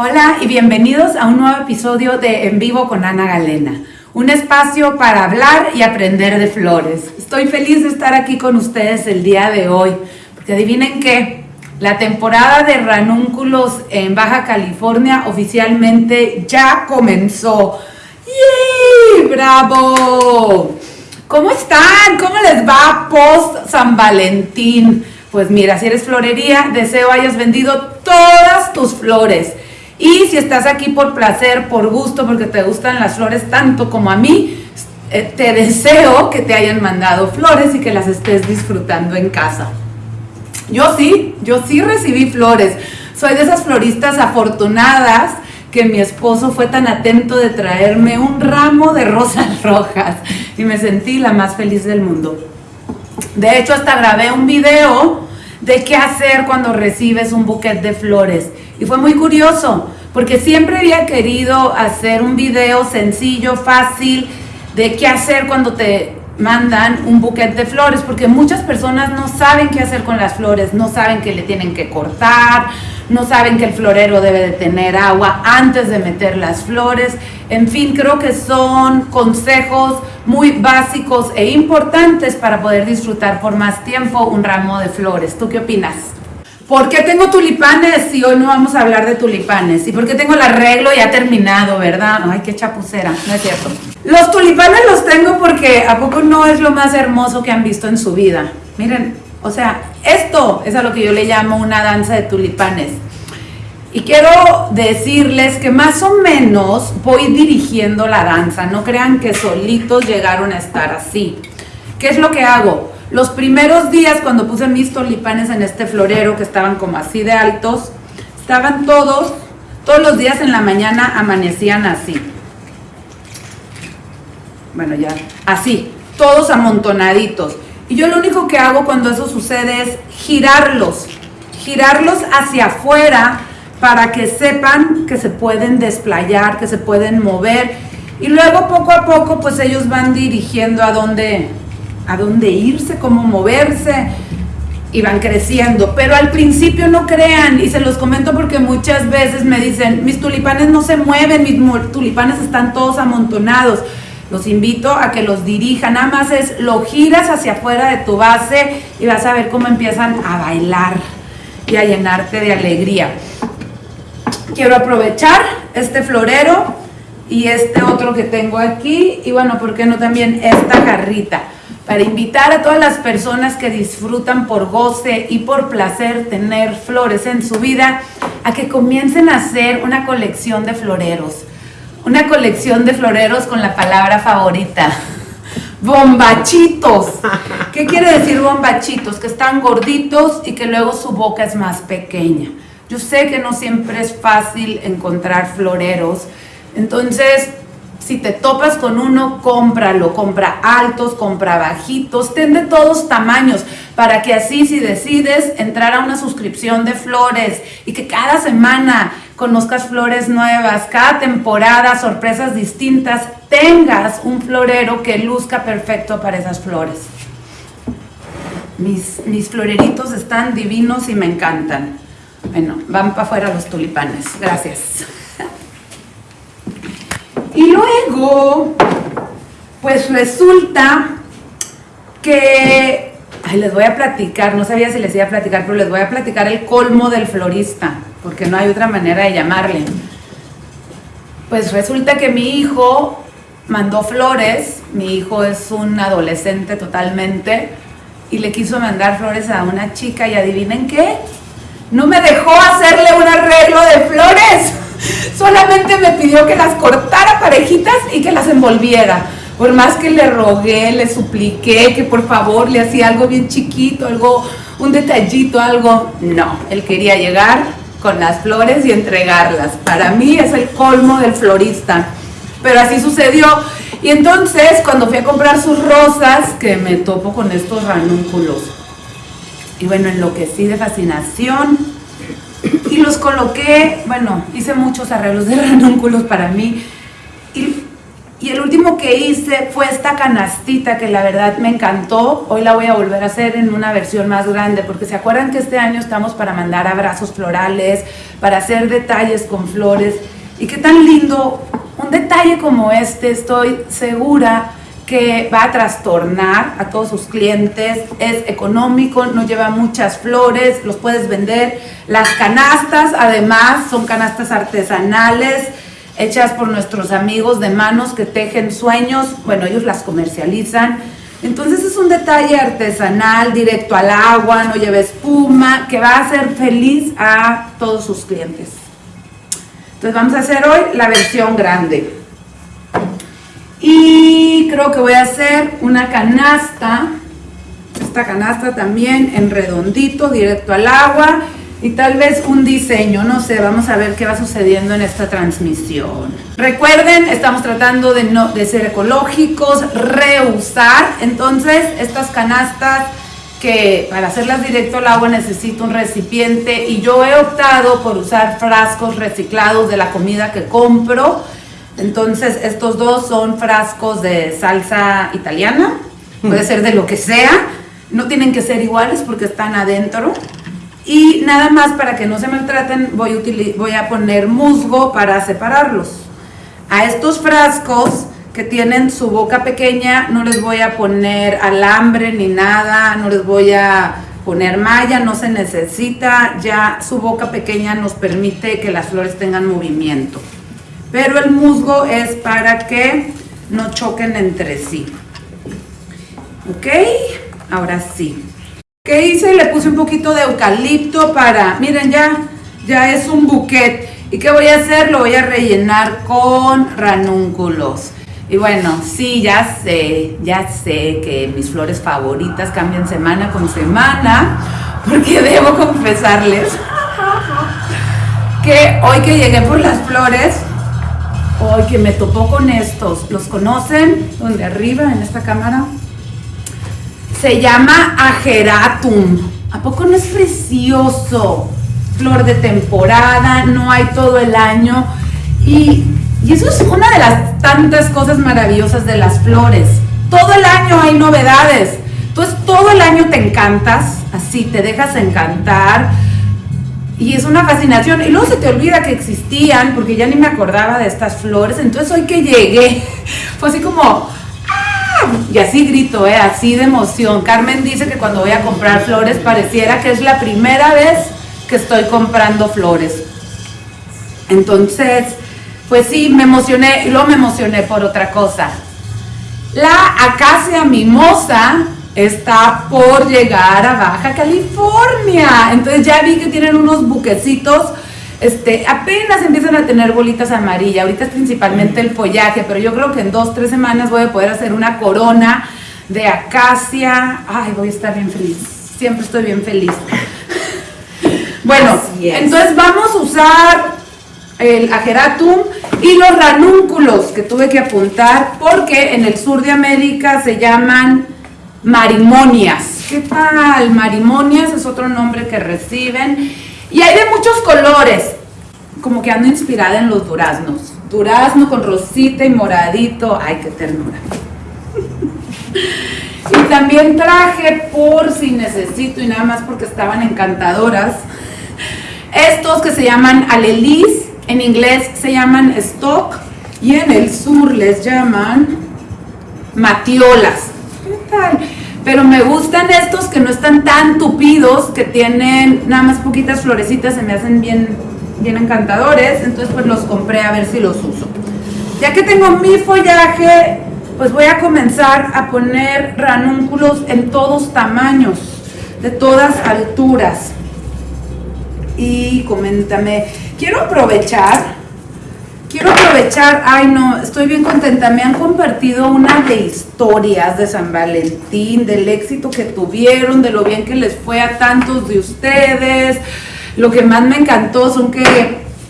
Hola y bienvenidos a un nuevo episodio de En Vivo con Ana Galena, un espacio para hablar y aprender de flores. Estoy feliz de estar aquí con ustedes el día de hoy, porque adivinen qué, la temporada de ranúnculos en Baja California oficialmente ya comenzó. ¡Yay! ¡Bravo! ¿Cómo están? ¿Cómo les va post San Valentín? Pues mira, si eres florería, deseo hayas vendido todas tus flores. Y si estás aquí por placer, por gusto, porque te gustan las flores tanto como a mí, eh, te deseo que te hayan mandado flores y que las estés disfrutando en casa. Yo sí, yo sí recibí flores. Soy de esas floristas afortunadas que mi esposo fue tan atento de traerme un ramo de rosas rojas y me sentí la más feliz del mundo. De hecho, hasta grabé un video de qué hacer cuando recibes un buquet de flores. Y fue muy curioso, porque siempre había querido hacer un video sencillo, fácil, de qué hacer cuando te mandan un buquet de flores, porque muchas personas no saben qué hacer con las flores, no saben que le tienen que cortar, no saben que el florero debe de tener agua antes de meter las flores. En fin, creo que son consejos muy básicos e importantes para poder disfrutar por más tiempo un ramo de flores. ¿Tú qué opinas? ¿Por qué tengo tulipanes si hoy no vamos a hablar de tulipanes? ¿Y por qué tengo el arreglo ya terminado, verdad? Ay, qué chapucera, no es cierto. Los tulipanes los tengo porque ¿a poco no es lo más hermoso que han visto en su vida? Miren, o sea, esto es a lo que yo le llamo una danza de tulipanes. Y quiero decirles que más o menos voy dirigiendo la danza. No crean que solitos llegaron a estar así. ¿Qué es lo que hago? Los primeros días cuando puse mis tulipanes en este florero, que estaban como así de altos, estaban todos, todos los días en la mañana amanecían así. Bueno, ya, así, todos amontonaditos. Y yo lo único que hago cuando eso sucede es girarlos, girarlos hacia afuera para que sepan que se pueden desplayar, que se pueden mover. Y luego poco a poco pues ellos van dirigiendo a dónde, a dónde irse, cómo moverse y van creciendo. Pero al principio no crean, y se los comento porque muchas veces me dicen, mis tulipanes no se mueven, mis tulipanes están todos amontonados. Los invito a que los dirijan, nada más es lo giras hacia afuera de tu base y vas a ver cómo empiezan a bailar y a llenarte de alegría. Quiero aprovechar este florero y este otro que tengo aquí y bueno, ¿por qué no también esta jarrita? Para invitar a todas las personas que disfrutan por goce y por placer tener flores en su vida a que comiencen a hacer una colección de floreros. Una colección de floreros con la palabra favorita. Bombachitos. ¿Qué quiere decir bombachitos? Que están gorditos y que luego su boca es más pequeña. Yo sé que no siempre es fácil encontrar floreros. Entonces, si te topas con uno, cómpralo, compra altos, compra bajitos, ten de todos tamaños, para que así si decides entrar a una suscripción de flores y que cada semana conozcas flores nuevas, cada temporada sorpresas distintas, tengas un florero que luzca perfecto para esas flores. Mis, mis floreritos están divinos y me encantan. Bueno, van para afuera los tulipanes. Gracias. Y luego, pues resulta que, ay, les voy a platicar, no sabía si les iba a platicar, pero les voy a platicar el colmo del florista, porque no hay otra manera de llamarle. Pues resulta que mi hijo mandó flores, mi hijo es un adolescente totalmente, y le quiso mandar flores a una chica y adivinen qué, no me dejó hacerle un arreglo de flores. Solamente me pidió que las cortara parejitas y que las envolviera. Por más que le rogué, le supliqué que por favor le hacía algo bien chiquito, algo, un detallito, algo. No, él quería llegar con las flores y entregarlas. Para mí es el colmo del florista. Pero así sucedió. Y entonces, cuando fui a comprar sus rosas, que me topo con estos ranúnculos. Y bueno, enloquecí de fascinación y los coloqué, bueno, hice muchos arreglos de ranúnculos para mí y Y el último que hice fue esta canastita que la verdad me encantó. Hoy la voy a volver a hacer en una versión más grande porque se acuerdan que este año estamos para mandar abrazos florales, para hacer detalles con flores. Y qué tan lindo, un detalle como este, estoy segura que va a trastornar a todos sus clientes, es económico, no lleva muchas flores, los puedes vender. Las canastas, además, son canastas artesanales, hechas por nuestros amigos de manos que tejen sueños, bueno, ellos las comercializan. Entonces es un detalle artesanal, directo al agua, no lleva espuma, que va a hacer feliz a todos sus clientes. Entonces vamos a hacer hoy la versión grande. Y creo que voy a hacer una canasta, esta canasta también en redondito, directo al agua y tal vez un diseño, no sé, vamos a ver qué va sucediendo en esta transmisión. Recuerden, estamos tratando de, no, de ser ecológicos, reusar, entonces estas canastas que para hacerlas directo al agua necesito un recipiente y yo he optado por usar frascos reciclados de la comida que compro. Entonces estos dos son frascos de salsa italiana, puede ser de lo que sea, no tienen que ser iguales porque están adentro. Y nada más para que no se maltraten, voy a, voy a poner musgo para separarlos. A estos frascos que tienen su boca pequeña, no les voy a poner alambre ni nada, no les voy a poner malla, no se necesita, ya su boca pequeña nos permite que las flores tengan movimiento. Pero el musgo es para que no choquen entre sí. ¿Ok? Ahora sí. ¿Qué hice? Le puse un poquito de eucalipto para, miren ya, ya es un buquet. ¿Y qué voy a hacer? Lo voy a rellenar con ranúnculos. Y bueno, sí, ya sé, ya sé que mis flores favoritas cambian semana con semana, porque debo confesarles que hoy que llegué por las flores, hoy que me topó con estos, ¿los conocen? Donde arriba, en esta cámara, se llama Ageratum. ¿A poco no es precioso? Flor de temporada, no hay todo el año. Y, y eso es una de las tantas cosas maravillosas de las flores. Todo el año hay novedades. Entonces todo el año te encantas, así te dejas encantar. Y es una fascinación. Y luego se te olvida que existían, porque ya ni me acordaba de estas flores. Entonces hoy que llegué, fue así como, y así grito, ¿eh? así de emoción. Carmen dice que cuando voy a comprar flores pareciera que es la primera vez que estoy comprando flores. Entonces, pues sí, me emocioné y luego me emocioné por otra cosa. La acacia mimosa está por llegar a Baja California. Entonces ya vi que tienen unos buquecitos este, apenas empiezan a tener bolitas amarillas, ahorita es principalmente el follaje, pero yo creo que en dos, tres semanas voy a poder hacer una corona de acacia, ay, voy a estar bien feliz, siempre estoy bien feliz. Bueno, entonces vamos a usar el ageratum y los ranúnculos que tuve que apuntar porque en el sur de América se llaman marimonias. ¿Qué tal? Marimonias es otro nombre que reciben y hay de muchos colores. Como que ando inspirada en los duraznos. Durazno con rosita y moradito. Ay, qué ternura. y también traje por si necesito y nada más porque estaban encantadoras. Estos que se llaman alelis, en inglés se llaman stock y en el sur les llaman matiolas. ¿Qué tal? pero me gustan estos que no están tan tupidos, que tienen nada más poquitas florecitas, se me hacen bien, bien encantadores, entonces pues los compré a ver si los uso. Ya que tengo mi follaje, pues voy a comenzar a poner ranúnculos en todos tamaños, de todas alturas. Y coméntame, quiero aprovechar Quiero aprovechar, ay no, estoy bien contenta, me han compartido una de historias de San Valentín, del éxito que tuvieron, de lo bien que les fue a tantos de ustedes. Lo que más me encantó son que,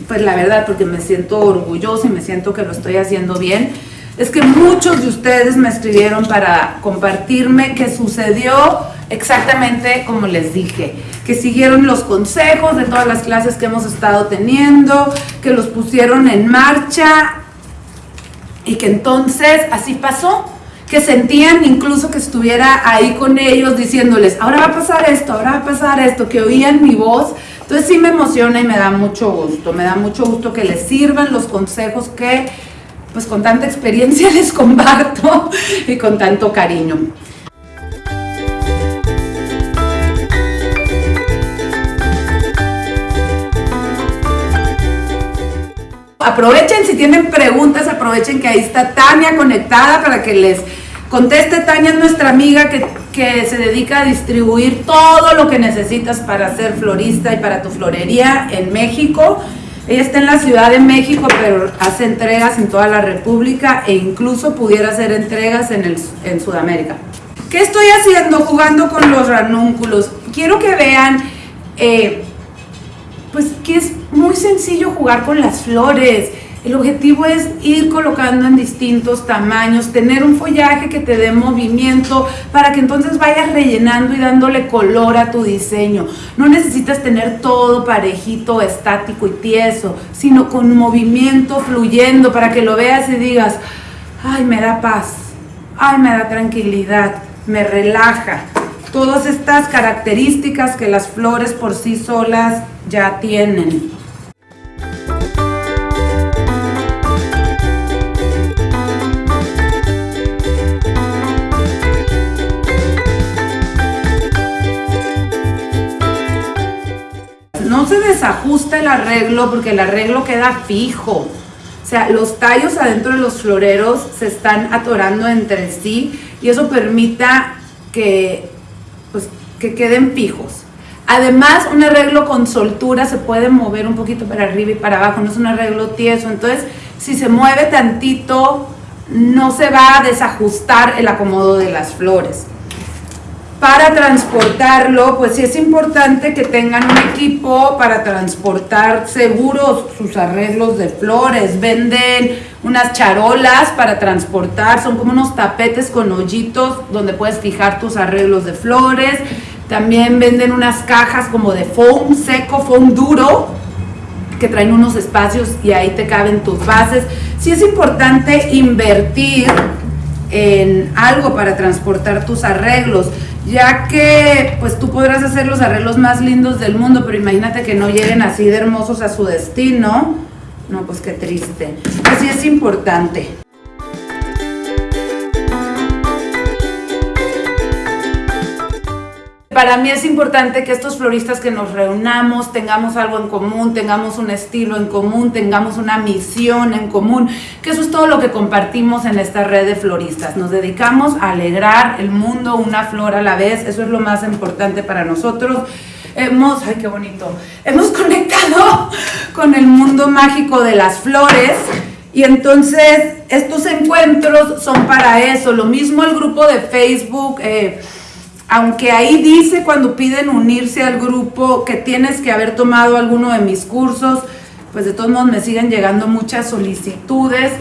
pues la verdad, porque me siento orgullosa y me siento que lo estoy haciendo bien, es que muchos de ustedes me escribieron para compartirme qué sucedió exactamente como les dije, que siguieron los consejos de todas las clases que hemos estado teniendo, que los pusieron en marcha Y que entonces así pasó, que sentían incluso que estuviera ahí con ellos diciéndoles, ahora va a pasar esto, ahora va a pasar esto, que oían mi voz. Entonces sí me emociona y me da mucho gusto, me da mucho gusto que les sirvan los consejos que pues con tanta experiencia les comparto y con tanto cariño. Aprovechen si tienen preguntas, aprovechen que ahí está Tania conectada para que les conteste. Tania es nuestra amiga que, que se dedica a distribuir todo lo que necesitas para ser florista y para tu florería en México. Ella está en la Ciudad de México, pero hace entregas en toda la República e incluso pudiera hacer entregas en, el, en Sudamérica. ¿Qué estoy haciendo? Jugando con los ranúnculos. Quiero que vean, eh, pues que es muy sencillo jugar con las flores. El objetivo es ir colocando en distintos tamaños, tener un follaje que te dé movimiento para que entonces vayas rellenando y dándole color a tu diseño. No necesitas tener todo parejito, estático y tieso, sino con movimiento fluyendo para que lo veas y digas, ay, me da paz, ay, me da tranquilidad, me relaja. Todas estas características que las flores por sí solas ya tienen. Se desajusta el arreglo porque el arreglo queda fijo. O sea, los tallos adentro de los floreros se están atorando entre sí y eso permita que, pues, que queden fijos. Además, un arreglo con soltura se puede mover un poquito para arriba y para abajo, no es un arreglo tieso. Entonces, si se mueve tantito, no se va a desajustar el acomodo de las flores para transportarlo, pues sí es importante que tengan un equipo para transportar seguros sus arreglos de flores. Venden unas charolas para transportar, son como unos tapetes con hoyitos donde puedes fijar tus arreglos de flores. También venden unas cajas como de foam seco, foam duro, que traen unos espacios y ahí te caben tus bases. Sí es importante invertir en algo para transportar tus arreglos ya que pues tú podrás hacer los arreglos más lindos del mundo, pero imagínate que no lleguen así de hermosos a su destino. No, pues qué triste. Así es importante. Para mí es importante que estos floristas que nos reunamos tengamos algo en común, tengamos un estilo en común, tengamos una misión en común, que eso es todo lo que compartimos en esta red de floristas. Nos dedicamos a alegrar el mundo una flor a la vez, eso es lo más importante para nosotros. Hemos, ay qué bonito, hemos conectado con el mundo mágico de las flores y entonces estos encuentros son para eso. Lo mismo el grupo de Facebook. Eh, aunque ahí dice cuando piden unirse al grupo que tienes que haber tomado alguno de mis cursos, pues de todos modos me siguen llegando muchas solicitudes.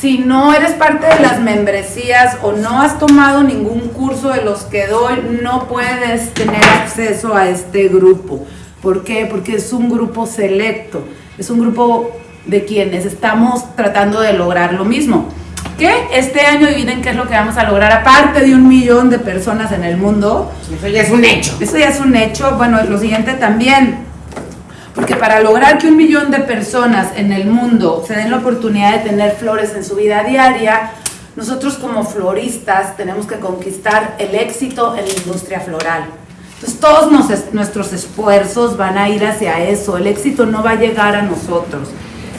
Si no eres parte de las membresías o no has tomado ningún curso de los que doy, no puedes tener acceso a este grupo. ¿Por qué? Porque es un grupo selecto, es un grupo de quienes estamos tratando de lograr lo mismo que este año adivinen qué es lo que vamos a lograr, aparte de un millón de personas en el mundo. Eso ya es un hecho. Eso ya es un hecho. Bueno, lo siguiente también. Porque para lograr que un millón de personas en el mundo se den la oportunidad de tener flores en su vida diaria, nosotros como floristas tenemos que conquistar el éxito en la industria floral. Entonces todos nuestros esfuerzos van a ir hacia eso. El éxito no va a llegar a nosotros.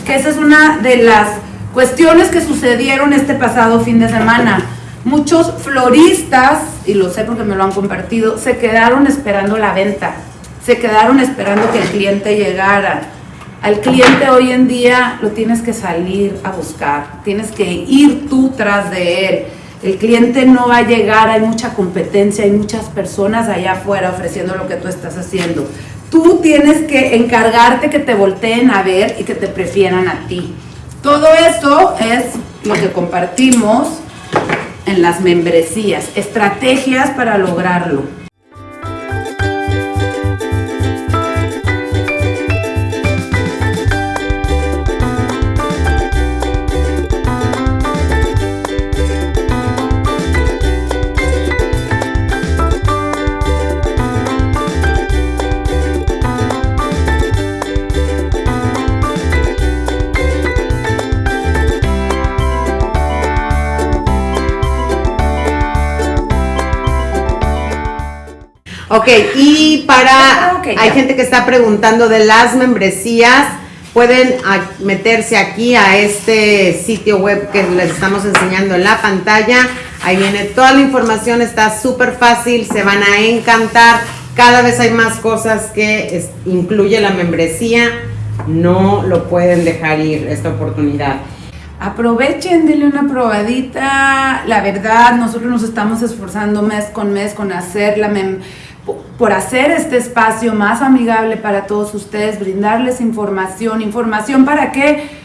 Que esa es una de las Cuestiones que sucedieron este pasado fin de semana. Muchos floristas, y lo sé porque me lo han compartido, se quedaron esperando la venta, se quedaron esperando que el cliente llegara. Al cliente hoy en día lo tienes que salir a buscar, tienes que ir tú tras de él. El cliente no va a llegar, hay mucha competencia, hay muchas personas allá afuera ofreciendo lo que tú estás haciendo. Tú tienes que encargarte que te volteen a ver y que te prefieran a ti. Todo eso es lo que compartimos en las membresías, estrategias para lograrlo. Ok, y para, Ok, hay ya. gente que está preguntando de las membresías, pueden meterse aquí a este sitio web que les estamos enseñando en la pantalla. Ahí viene toda la información, está súper fácil, se van a encantar. Cada vez hay más cosas que incluye la membresía. No lo pueden dejar ir esta oportunidad. Aprovechen, denle una probadita. La verdad, nosotros nos estamos esforzando mes con mes con hacer la mem- por hacer este espacio más amigable para todos ustedes, brindarles información, información para que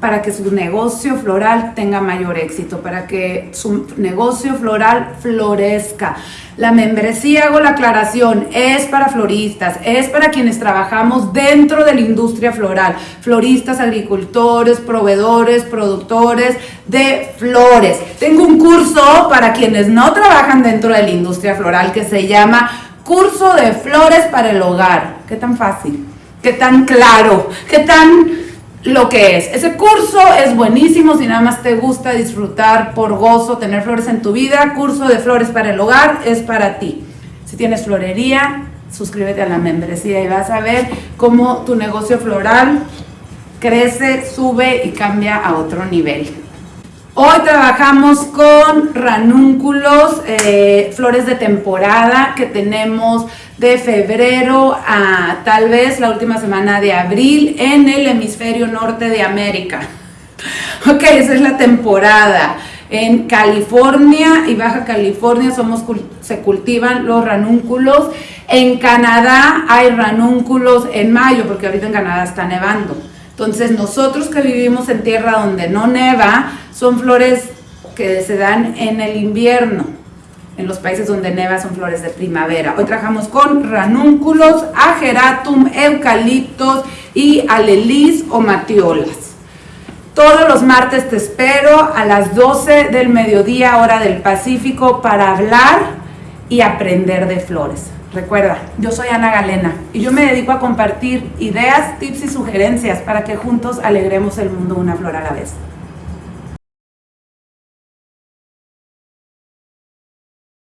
para que su negocio floral tenga mayor éxito, para que su negocio floral florezca. La membresía, hago la aclaración, es para floristas, es para quienes trabajamos dentro de la industria floral, floristas, agricultores, proveedores, productores de flores. Tengo un curso para quienes no trabajan dentro de la industria floral que se llama Curso de Flores para el Hogar. ¿Qué tan fácil? ¿Qué tan claro? ¿Qué tan lo que es. Ese curso es buenísimo si nada más te gusta disfrutar por gozo, tener flores en tu vida. Curso de flores para el hogar es para ti. Si tienes florería, suscríbete a la membresía y vas a ver cómo tu negocio floral crece, sube y cambia a otro nivel. Hoy trabajamos con ranúnculos, eh, flores de temporada que tenemos de febrero a tal vez la última semana de abril en el hemisferio norte de América. Ok, esa es la temporada. En California y Baja California se cultivan los ranúnculos. En Canadá hay ranúnculos en mayo, porque ahorita en Canadá está nevando. Entonces nosotros que vivimos en tierra donde no neva, son flores que se dan en el invierno. En los países donde neva son flores de primavera. Hoy trabajamos con ranúnculos, ageratum, eucaliptos y alelis o matiolas. Todos los martes te espero a las 12 del mediodía, hora del Pacífico, para hablar y aprender de flores. Recuerda, yo soy Ana Galena y yo me dedico a compartir ideas, tips y sugerencias para que juntos alegremos el mundo una flor a la vez.